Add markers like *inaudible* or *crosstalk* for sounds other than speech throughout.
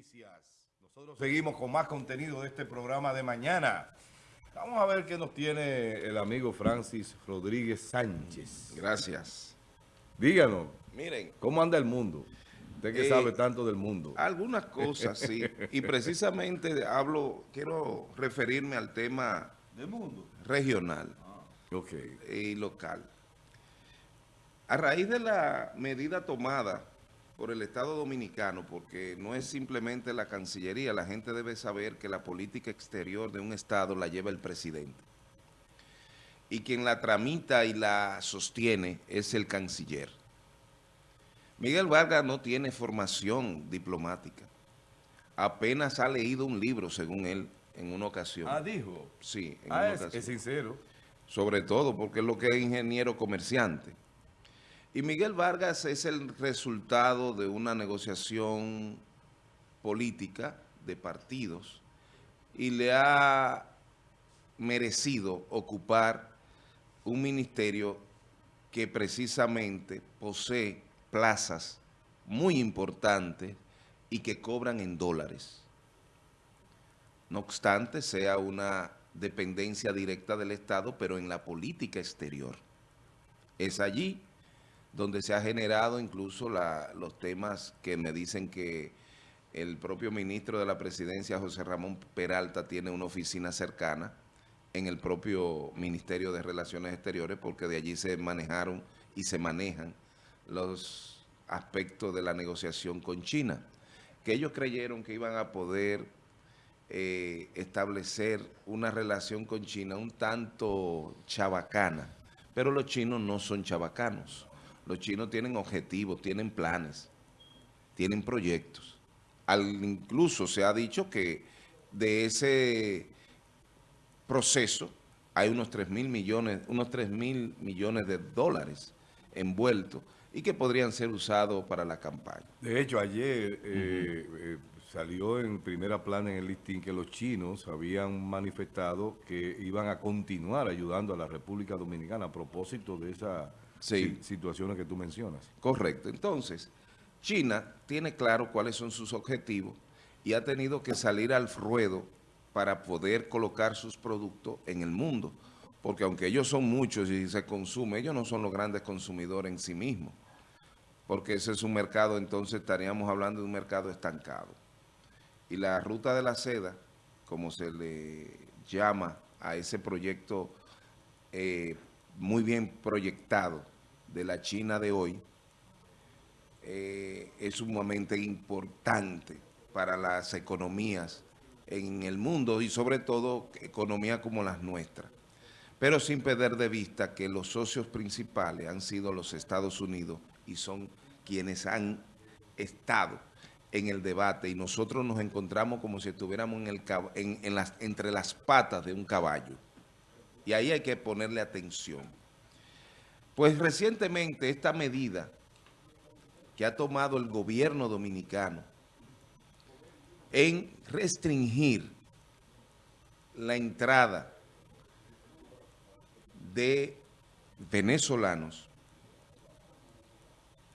noticias. Nosotros seguimos con más contenido de este programa de mañana. Vamos a ver qué nos tiene el amigo Francis Rodríguez Sánchez. Gracias. Díganos, Miren, ¿cómo anda el mundo? Usted que Eh, sabe tanto del mundo. algunas cosas sí, y *laughs* precisamente hablo, quiero referirme al tema ¿Del mundo? regional Ok. y local. A raíz de la medida tomada por el Estado Dominicano, porque no es simplemente la Cancillería, la gente debe saber que la política exterior de un Estado la lleva el presidente. Y quien la tramita y la sostiene es el canciller. Miguel Vargas no tiene formación diplomática. Apenas ha leído un libro, según él, en una ocasión. Ah, dijo. Sí, en Ah, una es, ocasión es sincero. sobre todo porque es lo que es ingeniero comerciante. Y Miguel Vargas es el resultado de una negociación política de partidos y le ha merecido ocupar un ministerio que precisamente posee plazas muy importantes y que cobran en dólares. No obstante, sea una dependencia directa del Estado, pero en la política exterior. Es allí donde se ha generado incluso los temas que me dicen que el propio ministro de la presidencia, José Ramón Peralta, tiene una oficina cercana en el propio Ministerio de Relaciones Exteriores, porque de allí se manejaron y se manejan los aspectos de la negociación con China, que ellos creyeron que iban a poder eh, establecer una relación con China un tanto chabacana, pero los chinos no son chabacanos. Los chinos tienen objetivos, tienen planes, tienen proyectos. Al, incluso se ha dicho que de ese proceso hay unos 3 mil millones, unos 3 mil millones de dólares envueltos y que podrían ser usados para la campaña. De hecho, ayer eh, eh, salió en primera plana en el listín que los chinos habían manifestado que iban a continuar ayudando a la República Dominicana a propósito de esas Sí. si- situaciones que tú mencionas. Correcto. Entonces, China tiene claro cuáles son sus objetivos y ha tenido que salir al ruedo para poder colocar sus productos en el mundo. Porque aunque ellos son muchos y se consume, ellos no son los grandes consumidores en sí mismos. Porque ese es un mercado, entonces estaríamos hablando de un mercado estancado. Y la ruta de la seda, como se le llama a ese proyecto eh, muy bien proyectado de la China de hoy, eh, es sumamente importante para las economías en el mundo y sobre todo economías como las nuestras. Pero sin perder de vista que los socios principales han sido los Estados Unidos y son quienes han estado en el debate y nosotros nos encontramos como si estuviéramos en el, en las, entre las patas de un caballo. Y ahí hay que ponerle atención. Pues recientemente esta medida que ha tomado el gobierno dominicano en restringir la entrada de venezolanos,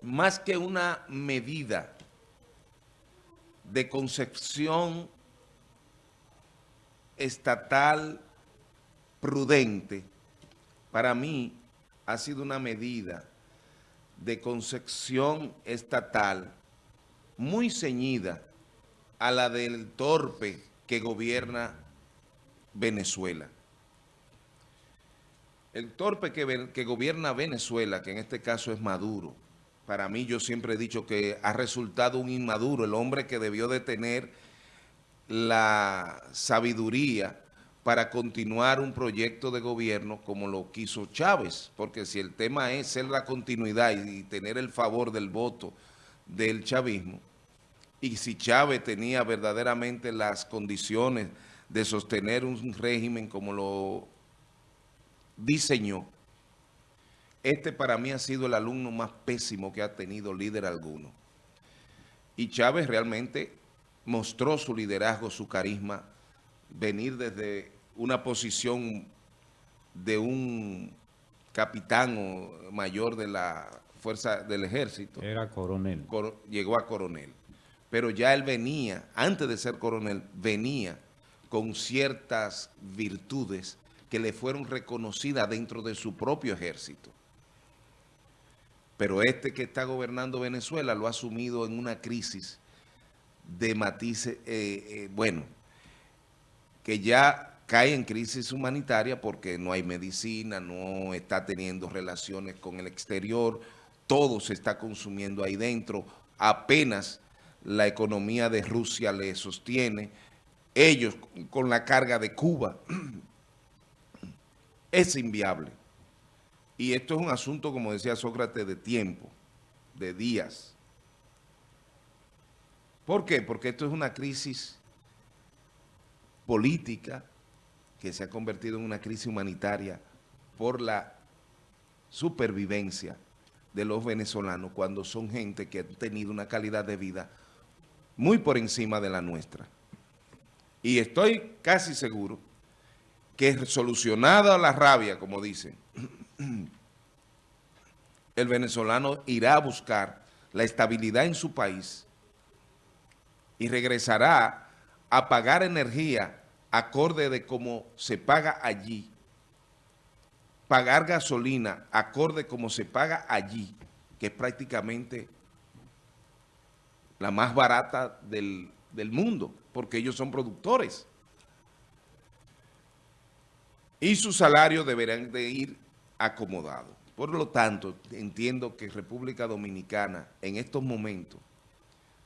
más que una medida de concepción estatal prudente, para mí ha sido una medida de concepción estatal muy ceñida a la del torpe que gobierna Venezuela. El torpe que, gobierna Venezuela, que en este caso es Maduro, para mí yo siempre he dicho que ha resultado un inmaduro, el hombre que debió de tener la sabiduría para continuar un proyecto de gobierno como lo quiso Chávez, porque si el tema es ser la continuidad y tener el favor del voto del chavismo, y si Chávez tenía verdaderamente las condiciones de sostener un régimen como lo diseñó, este para mí ha sido el alumno más pésimo que ha tenido líder alguno. Y Chávez realmente mostró su liderazgo, su carisma, venir desde una posición de un capitán o mayor de la fuerza del ejército Era coronel. coro- llegó a coronel. pero ya él venía, antes de ser coronel, venía con ciertas virtudes que le fueron reconocidas dentro de su propio ejército. Pero este que está gobernando Venezuela lo ha asumido en una crisis de matices, eh, eh, bueno, que ya cae en crisis humanitaria porque no hay medicina, no está teniendo relaciones con el exterior, todo se está consumiendo ahí dentro, apenas la economía de Rusia le sostiene, ellos con la carga de Cuba, *clears throat* es inviable. Y esto es un asunto, como decía Sócrates, de tiempo, de días. ¿Por qué? Porque esto es una crisis política que se ha convertido en una crisis humanitaria por la supervivencia de los venezolanos cuando son gente que ha tenido una calidad de vida muy por encima de la nuestra. Y estoy casi seguro que solucionada la rabia, como dicen, *clears throat* el venezolano irá a buscar la estabilidad en su país y regresará a pagar energía acorde de cómo se paga allí, pagar gasolina acorde como se paga allí, que es prácticamente la más barata del, del mundo, porque ellos son productores. Y sus salarios deberán de ir acomodados. Por lo tanto, entiendo que República Dominicana en estos momentos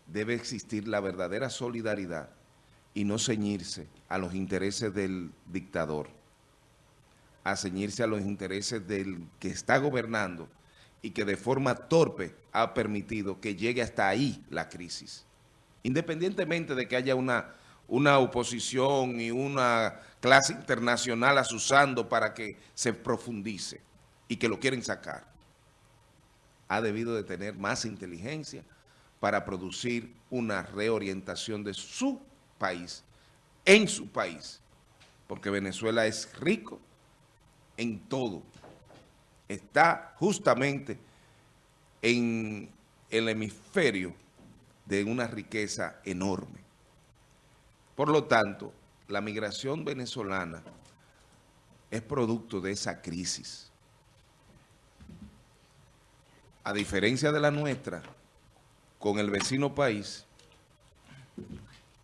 debe existir la verdadera solidaridad y no ceñirse a los intereses del dictador, a ceñirse a los intereses del que está gobernando y que de forma torpe ha permitido que llegue hasta ahí la crisis. Independientemente de que haya una, una oposición y una clase internacional asusando para que se profundice y que lo quieren sacar. Ha debido de tener más inteligencia para producir una reorientación de su país, en su país, porque Venezuela es rico en todo. Está justamente en el hemisferio de una riqueza enorme. Por lo tanto, la migración venezolana es producto de esa crisis. A diferencia de la nuestra, con el vecino país,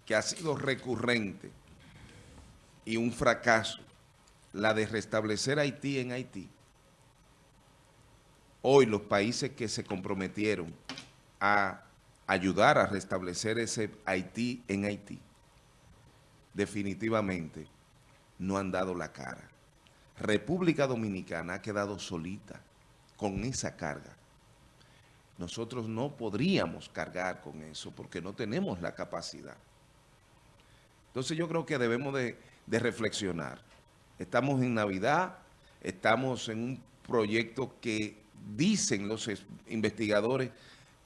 que ha sido recurrente y un fracaso, la de restablecer Haití en Haití. Hoy los países que se comprometieron a ayudar a restablecer ese Haití en Haití, definitivamente no han dado la cara. República Dominicana ha quedado solita con esa carga. Nosotros no podríamos cargar con eso porque no tenemos la capacidad. Entonces yo creo que debemos de, reflexionar. Estamos en Navidad, estamos en un proyecto que dicen los investigadores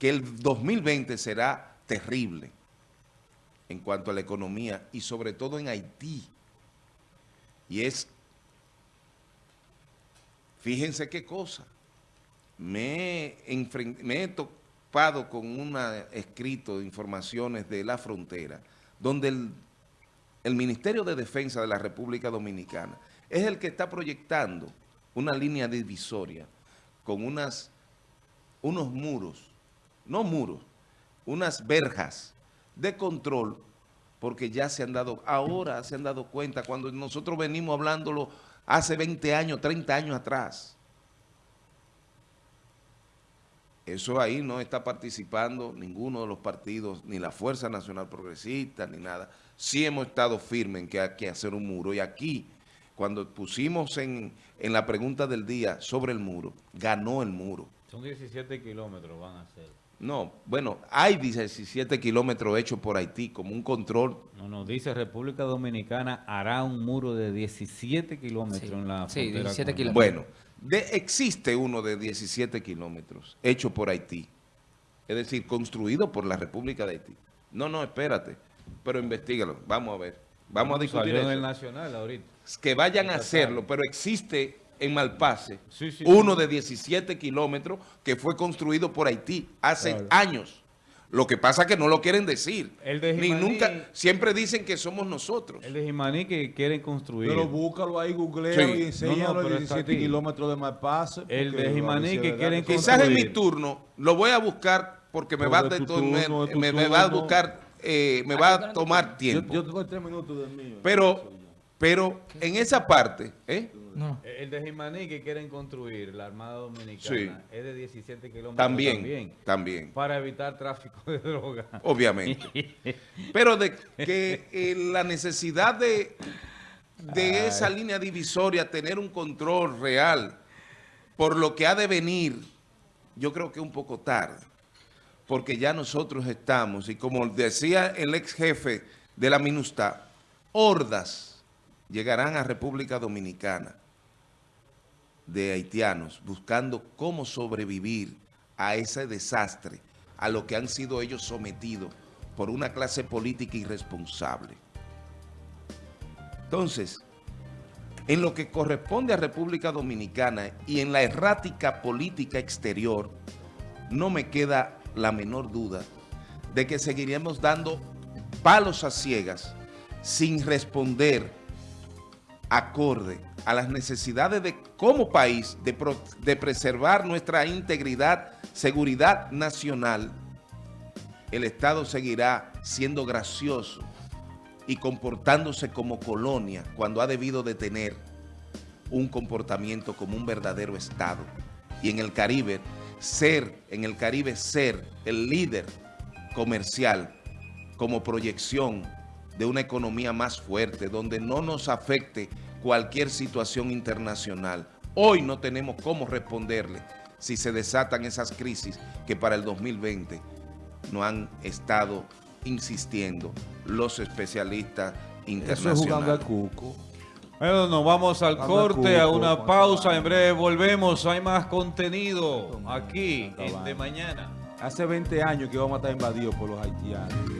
que el 2020 será terrible en cuanto a la economía y sobre todo en Haití. Y es, fíjense qué cosa, me he topado con un escrito de informaciones de la frontera, donde el el Ministerio de Defensa de la República Dominicana es el que está proyectando una línea divisoria con unas, unos muros, no muros, unas verjas de control, porque ya se han dado, ahora se han dado cuenta, cuando nosotros venimos hablándolo hace 20 años, 30 años atrás, Eso ahí no está participando ninguno de los partidos, ni la Fuerza Nacional Progresista, ni nada. Sí hemos estado firmes en que hay que hacer un muro. Y aquí, cuando pusimos en, en la pregunta del día sobre el muro, ganó el muro. Son 17 kilómetros van a ser. No, bueno, hay 17 kilómetros hechos por Haití como un control. No, no, dice República Dominicana hará un muro de 17 kilómetros en la sí, 17 kilómetros. Bueno, existe uno de 17 kilómetros hecho por Haití, es decir, construido por la República de Haití. No, no, espérate, pero investigalo, vamos a ver. Vamos a discutir eso. el Nacional ahorita. Que vayan a hacerlo, pero existe en Malpase uno de 17 kilómetros que fue construido por Haití hace años. Lo que pasa es que no lo quieren decir. El de Ni Jimaní- nunca, siempre dicen que somos nosotros. El de Jimaní que quieren construir. Pero búscalo ahí, googleo Sí. y enséñalo No, no, pero los está 17 aquí. kilómetros de Malpase. El de Jimaní que quieren son- Quizás en mi construir. turno lo voy a buscar porque me No, va, a es tu de- turno, me, es tu me- me va a turno. buscar, eh, me va a tomar Yo, tiempo. yo tengo tres minutos del mío. pero, pero en esa parte, ¿eh? No. El de Jimaní que quieren construir, la Armada Dominicana, Sí. es de 17 kilómetros también, también, también, para evitar tráfico de droga. obviamente. *laughs* Pero de que eh, la necesidad de, de esa línea divisoria, tener un control real por lo que ha de venir, yo creo que un poco tarde, porque ya nosotros estamos, y como decía el ex jefe de la MINUSTA, hordas llegarán a República Dominicana de haitianos buscando cómo sobrevivir a ese desastre, a lo que han sido ellos sometidos por una clase política irresponsable. Entonces, en lo que corresponde a República Dominicana y en la errática política exterior, no me queda la menor duda de que seguiremos dando palos a ciegas sin responder acorde a las necesidades de como país de, pro- de preservar nuestra integridad, seguridad nacional, el Estado seguirá siendo gracioso y comportándose como colonia cuando ha debido de tener un comportamiento como un verdadero Estado. Y en el Caribe, ser, en el Caribe ser el líder comercial como proyección de una economía más fuerte, donde no nos afecte cualquier situación internacional. Hoy no tenemos cómo responderle si se desatan esas crisis que para el 2020 no han estado insistiendo los especialistas Eso es jugando internacionales. cuco. Bueno, nos vamos al corte, a Cuco, una pausa. En breve volvemos. Hay más contenido aquí en. De Mañana. Hace 20 años que vamos a estar invadidos por los haitianos.